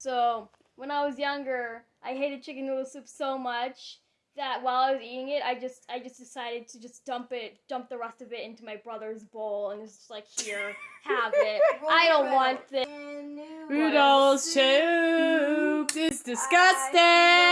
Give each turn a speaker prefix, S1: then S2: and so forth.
S1: So when I was younger, I hated chicken noodle soup so much that while I was eating it, I just I just decided to just dump it, dump the rest of it into my brother's bowl, and it's just like here, have it. I don't want this.
S2: Noodle soup is disgusting.